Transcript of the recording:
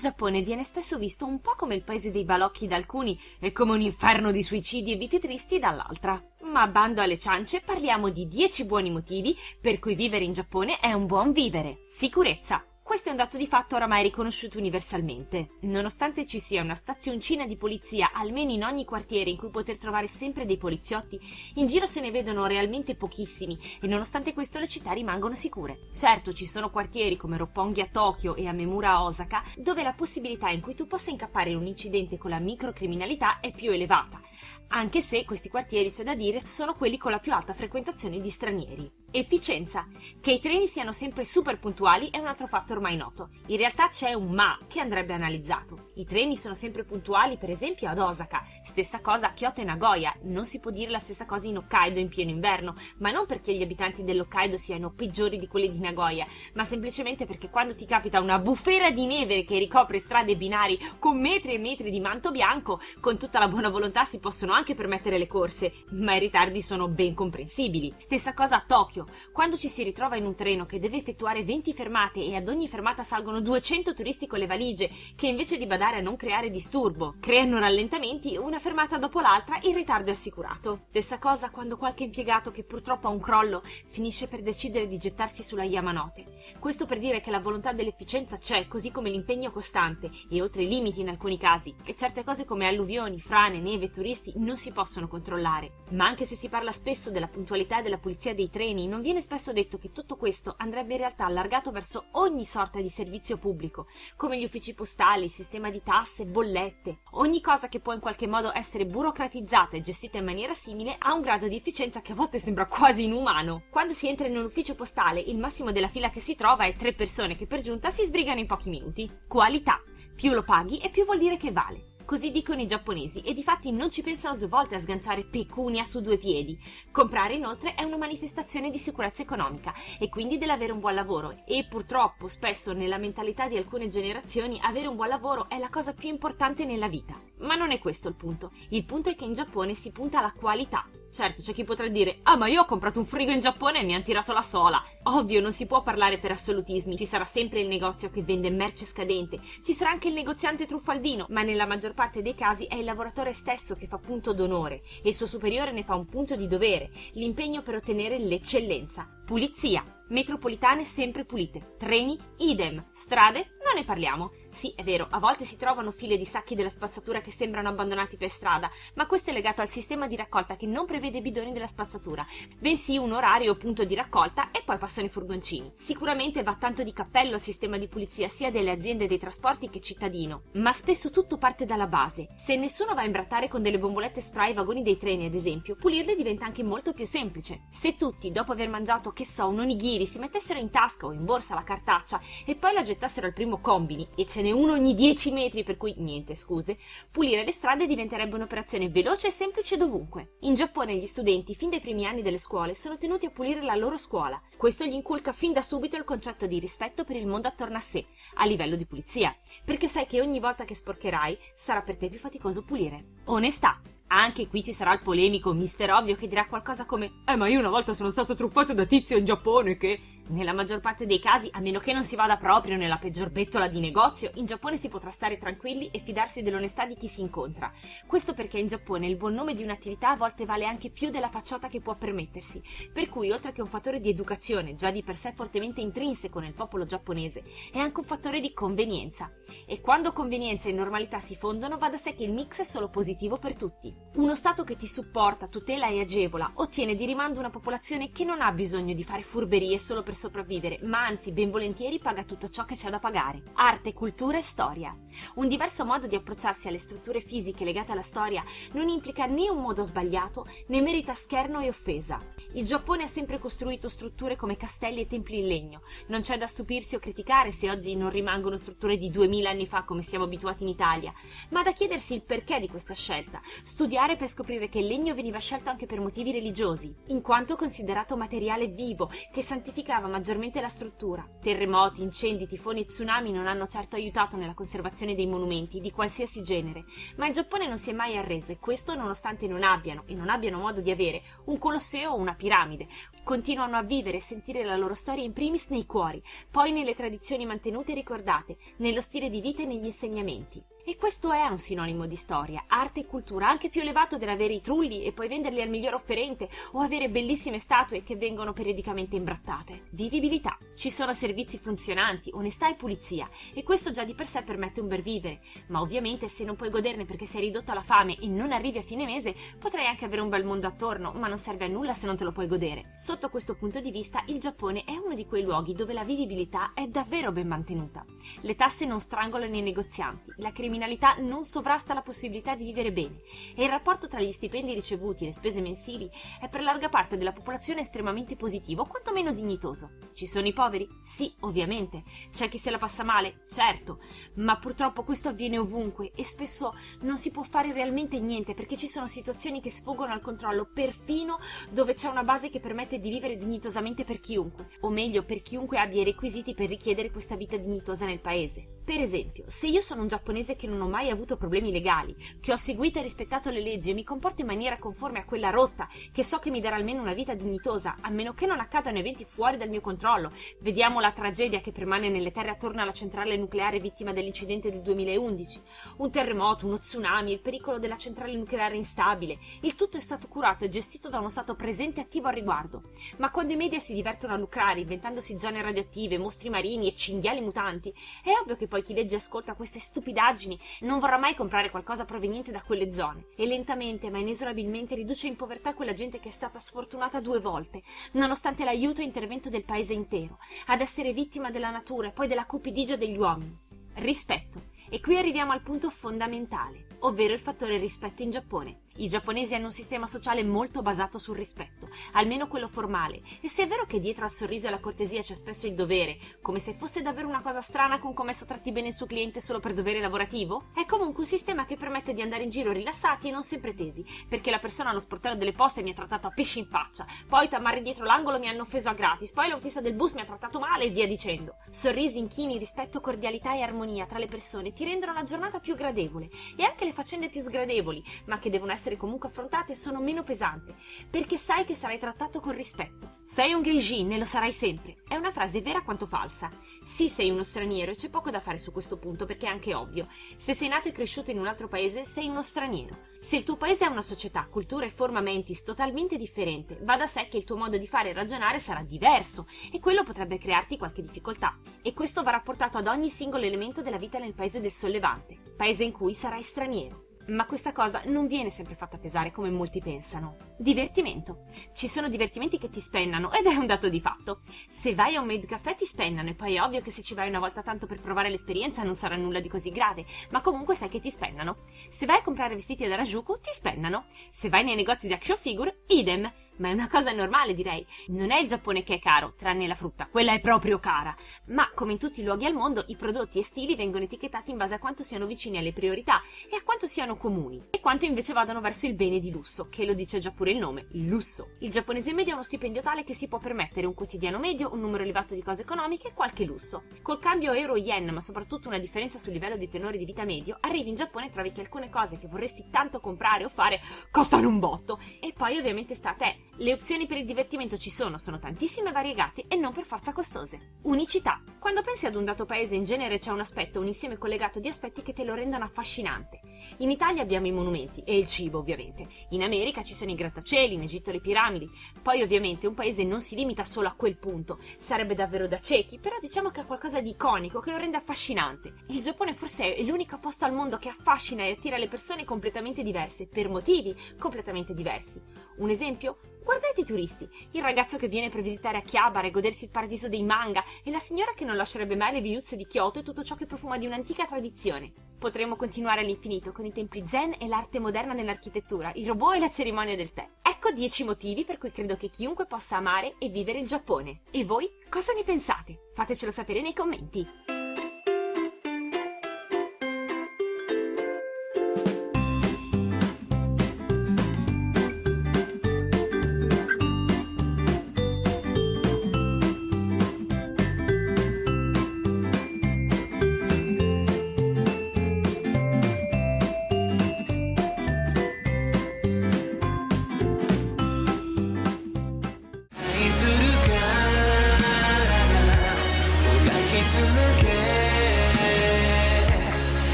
Giappone viene spesso visto un po' come il paese dei balocchi da alcuni e come un inferno di suicidi e vite tristi dall'altra. Ma bando alle ciance, parliamo di 10 buoni motivi per cui vivere in Giappone è un buon vivere. Sicurezza. Questo è un dato di fatto oramai riconosciuto universalmente. Nonostante ci sia una stazioncina di polizia almeno in ogni quartiere in cui poter trovare sempre dei poliziotti, in giro se ne vedono realmente pochissimi e nonostante questo le città rimangono sicure. Certo, ci sono quartieri come Roppongi a Tokyo e a Memura a Osaka dove la possibilità in cui tu possa incappare in un incidente con la microcriminalità è più elevata, anche se questi quartieri, c'è da dire, sono quelli con la più alta frequentazione di stranieri. Efficienza. Che i treni siano sempre super puntuali è un altro fatto ormai noto. In realtà c'è un ma che andrebbe analizzato. I treni sono sempre puntuali, per esempio ad Osaka. Stessa cosa a Kyoto e Nagoya. Non si può dire la stessa cosa in Hokkaido in pieno inverno, ma non perché gli abitanti dell'Hokkaido siano peggiori di quelli di Nagoya, ma semplicemente perché quando ti capita una bufera di neve che ricopre strade e binari con metri e metri di manto bianco, con tutta la buona volontà si possono anche permettere le corse, ma i ritardi sono ben comprensibili. Stessa cosa a Tokyo esempio, quando ci si ritrova in un treno che deve effettuare 20 fermate e ad ogni fermata salgono 200 turisti con le valigie, che invece di badare a non creare disturbo, creano rallentamenti, una fermata dopo l'altra il ritardo è assicurato. Stessa cosa quando qualche impiegato che purtroppo ha un crollo finisce per decidere di gettarsi sulla Yamanote. Questo per dire che la volontà dell'efficienza c'è, così come l'impegno costante e oltre i limiti in alcuni casi, e certe cose come alluvioni, frane, neve turisti non si possono controllare. Ma anche se si parla spesso della puntualità e della pulizia dei treni, non viene spesso detto che tutto questo andrebbe in realtà allargato verso ogni sorta di servizio pubblico, come gli uffici postali, sistema di tasse, bollette. Ogni cosa che può in qualche modo essere burocratizzata e gestita in maniera simile ha un grado di efficienza che a volte sembra quasi inumano. Quando si entra in un ufficio postale, il massimo della fila che si trova è tre persone che per giunta si sbrigano in pochi minuti. Qualità. Più lo paghi e più vuol dire che vale. Così dicono i giapponesi e difatti non ci pensano due volte a sganciare pecunia su due piedi. Comprare inoltre è una manifestazione di sicurezza economica e quindi dell'avere un buon lavoro e purtroppo spesso nella mentalità di alcune generazioni avere un buon lavoro è la cosa più importante nella vita. Ma non è questo il punto. Il punto è che in Giappone si punta alla qualità Certo, c'è chi potrà dire Ah, ma io ho comprato un frigo in Giappone e mi hanno tirato la sola. Ovvio, non si può parlare per assolutismi. Ci sarà sempre il negozio che vende merce scadente, ci sarà anche il negoziante truffaldino, ma nella maggior parte dei casi è il lavoratore stesso che fa punto d'onore e il suo superiore ne fa un punto di dovere, l'impegno per ottenere l'eccellenza. Pulizia. Metropolitane sempre pulite. Treni, idem. Strade, non ne parliamo. Sì, è vero, a volte si trovano file di sacchi della spazzatura che sembrano abbandonati per strada, ma questo è legato al sistema di raccolta che non prevede bidoni della spazzatura, bensì un orario punto di raccolta e poi passano i furgoncini. Sicuramente va tanto di cappello al sistema di pulizia sia delle aziende dei trasporti che cittadino, ma spesso tutto parte dalla base. Se nessuno va a imbrattare con delle bombolette spray i vagoni dei treni, ad esempio, pulirle diventa anche molto più semplice. Se tutti, dopo aver mangiato, che so, un onigiri, si mettessero in tasca o in borsa la cartaccia e poi la gettassero al primo combini e ce n'è uno ogni 10 metri, per cui niente scuse, pulire le strade diventerebbe un'operazione veloce e semplice dovunque. In Giappone gli studenti, fin dai primi anni delle scuole, sono tenuti a pulire la loro scuola. Questo gli inculca fin da subito il concetto di rispetto per il mondo attorno a sé, a livello di pulizia, perché sai che ogni volta che sporcherai sarà per te più faticoso pulire. Onestà. Anche qui ci sarà il polemico mister ovvio che dirà qualcosa come Eh ma io una volta sono stato truffato da tizio in Giappone che nella maggior parte dei casi, a meno che non si vada proprio nella peggior bettola di negozio, in Giappone si potrà stare tranquilli e fidarsi dell'onestà di chi si incontra. Questo perché in Giappone il buon nome di un'attività a volte vale anche più della facciata che può permettersi, per cui oltre che un fattore di educazione, già di per sé fortemente intrinseco nel popolo giapponese, è anche un fattore di convenienza. E quando convenienza e normalità si fondono, va da sé che il mix è solo positivo per tutti. Uno Stato che ti supporta, tutela e agevola ottiene di rimando una popolazione che non ha bisogno di fare furberie solo per sopravvivere, ma anzi ben volentieri paga tutto ciò che c'è da pagare. Arte, cultura e storia. Un diverso modo di approcciarsi alle strutture fisiche legate alla storia non implica né un modo sbagliato né merita scherno e offesa. Il Giappone ha sempre costruito strutture come castelli e templi in legno. Non c'è da stupirsi o criticare se oggi non rimangono strutture di duemila anni fa come siamo abituati in Italia, ma da chiedersi il perché di questa scelta, studiare per scoprire che il legno veniva scelto anche per motivi religiosi, in quanto considerato materiale vivo che santificava maggiormente la struttura. Terremoti, incendi, tifoni e tsunami non hanno certo aiutato nella conservazione dei monumenti di qualsiasi genere, ma il Giappone non si è mai arreso e questo nonostante non abbiano e non abbiano modo di avere un colosseo o una piramide, continuano a vivere e sentire la loro storia in primis nei cuori, poi nelle tradizioni mantenute e ricordate, nello stile di vita e negli insegnamenti. E questo è un sinonimo di storia, arte e cultura, anche più elevato dell'avere i trulli e poi venderli al miglior offerente o avere bellissime statue che vengono periodicamente imbrattate. Vivibilità. Ci sono servizi funzionanti, onestà e pulizia e questo già di per sé permette un bel vivere, ma ovviamente se non puoi goderne perché sei ridotto alla fame e non arrivi a fine mese, potrai anche avere un bel mondo attorno, ma non serve a nulla se non te lo puoi godere. Sotto questo punto di vista, il Giappone è uno di quei luoghi dove la vivibilità è davvero ben mantenuta. Le tasse non strangolano i negozianti, la criminalità criminalità non sovrasta la possibilità di vivere bene e il rapporto tra gli stipendi ricevuti e le spese mensili è per larga parte della popolazione estremamente positivo, quantomeno dignitoso. Ci sono i poveri? Sì, ovviamente. C'è chi se la passa male? Certo. Ma purtroppo questo avviene ovunque e spesso non si può fare realmente niente perché ci sono situazioni che sfuggono al controllo, perfino dove c'è una base che permette di vivere dignitosamente per chiunque, o meglio per chiunque abbia i requisiti per richiedere questa vita dignitosa nel paese. Per esempio, se io sono un giapponese che non ho mai avuto problemi legali, che ho seguito e rispettato le leggi e mi comporto in maniera conforme a quella rotta, che so che mi darà almeno una vita dignitosa, a meno che non accadano eventi fuori dal mio controllo, vediamo la tragedia che permane nelle terre attorno alla centrale nucleare vittima dell'incidente del 2011, un terremoto, uno tsunami, il pericolo della centrale nucleare instabile, il tutto è stato curato e gestito da uno Stato presente e attivo al riguardo. Ma quando i media si divertono a lucrare inventandosi zone radioattive, mostri marini e cinghiali mutanti, è ovvio che poi poi chi legge e ascolta queste stupidaggini non vorrà mai comprare qualcosa proveniente da quelle zone e lentamente ma inesorabilmente riduce in povertà quella gente che è stata sfortunata due volte, nonostante l'aiuto e intervento del paese intero, ad essere vittima della natura e poi della cupidigia degli uomini. Rispetto. E qui arriviamo al punto fondamentale, ovvero il fattore rispetto in Giappone. I giapponesi hanno un sistema sociale molto basato sul rispetto, almeno quello formale, e se è vero che dietro al sorriso e alla cortesia c'è spesso il dovere, come se fosse davvero una cosa strana con commesso tratti bene il suo cliente solo per dovere lavorativo, è comunque un sistema che permette di andare in giro rilassati e non sempre tesi, perché la persona allo sportello delle poste mi ha trattato a pesci in faccia, poi tamarri dietro l'angolo mi hanno offeso a gratis, poi l'autista del bus mi ha trattato male e via dicendo. Sorrisi, inchini, rispetto, cordialità e armonia tra le persone ti rendono la giornata più gradevole e anche le faccende più sgradevoli, ma che devono essere essere comunque affrontate sono meno pesanti, perché sai che sarai trattato con rispetto. Sei un gaijin e lo sarai sempre. È una frase vera quanto falsa. Sì, sei uno straniero e c'è poco da fare su questo punto perché è anche ovvio. Se sei nato e cresciuto in un altro paese, sei uno straniero. Se il tuo paese ha una società, cultura e forma mentis totalmente differente, va da sé che il tuo modo di fare e ragionare sarà diverso e quello potrebbe crearti qualche difficoltà. E questo va rapportato ad ogni singolo elemento della vita nel paese del sollevante, paese in cui sarai straniero ma questa cosa non viene sempre fatta pesare come molti pensano. Divertimento. Ci sono divertimenti che ti spennano ed è un dato di fatto. Se vai a un made caffè ti spennano e poi è ovvio che se ci vai una volta tanto per provare l'esperienza non sarà nulla di così grave, ma comunque sai che ti spennano. Se vai a comprare vestiti ad Harajuku ti spennano. Se vai nei negozi di action figure, idem ma è una cosa normale direi. Non è il Giappone che è caro, tranne la frutta, quella è proprio cara. Ma, come in tutti i luoghi al mondo, i prodotti e stili vengono etichettati in base a quanto siano vicini alle priorità e a quanto siano comuni, e quanto invece vadano verso il bene di lusso, che lo dice già pure il nome, lusso. Il giapponese medio ha uno stipendio tale che si può permettere un quotidiano medio, un numero elevato di cose economiche e qualche lusso. Col cambio euro-yen, ma soprattutto una differenza sul livello di tenore di vita medio, arrivi in Giappone e trovi che alcune cose che vorresti tanto comprare o fare costano un botto. E poi ovviamente sta a te le opzioni per il divertimento ci sono, sono tantissime e variegate e non per forza costose. Unicità. Quando pensi ad un dato paese in genere c'è un aspetto, un insieme collegato di aspetti che te lo rendono affascinante. In Italia abbiamo i monumenti e il cibo ovviamente. In America ci sono i grattacieli, in Egitto le piramidi. Poi ovviamente un paese non si limita solo a quel punto. Sarebbe davvero da ciechi, però diciamo che ha qualcosa di iconico che lo rende affascinante. Il Giappone forse è l'unico posto al mondo che affascina e attira le persone completamente diverse, per motivi completamente diversi. Un esempio? Guardate i turisti, il ragazzo che viene per visitare Akihabara e godersi il paradiso dei manga e la signora che non lascerebbe mai le viuzze di Kyoto e tutto ciò che profuma di un'antica tradizione. Potremmo continuare all'infinito con i templi zen e l'arte moderna nell'architettura, i robot e la cerimonia del tè. Ecco 10 motivi per cui credo che chiunque possa amare e vivere il Giappone. E voi cosa ne pensate? Fatecelo sapere nei commenti.